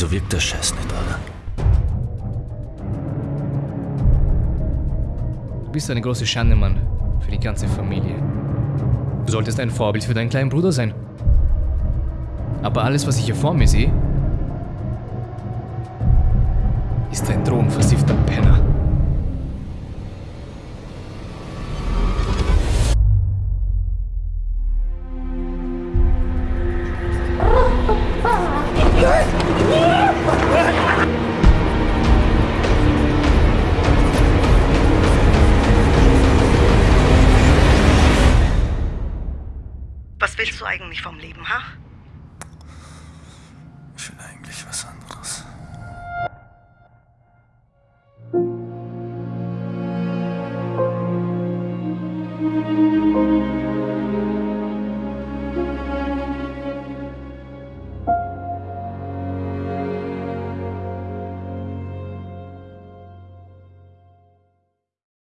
Wieso wirkt der Scheiß nicht, oder? Du bist eine große Schande, Mann. Für die ganze Familie. Du solltest ein Vorbild für deinen kleinen Bruder sein. Aber alles, was ich hier vor mir sehe, ist ein drogenversiffter Penner. willst du eigentlich vom Leben, ha? Ich will eigentlich was anderes. Musik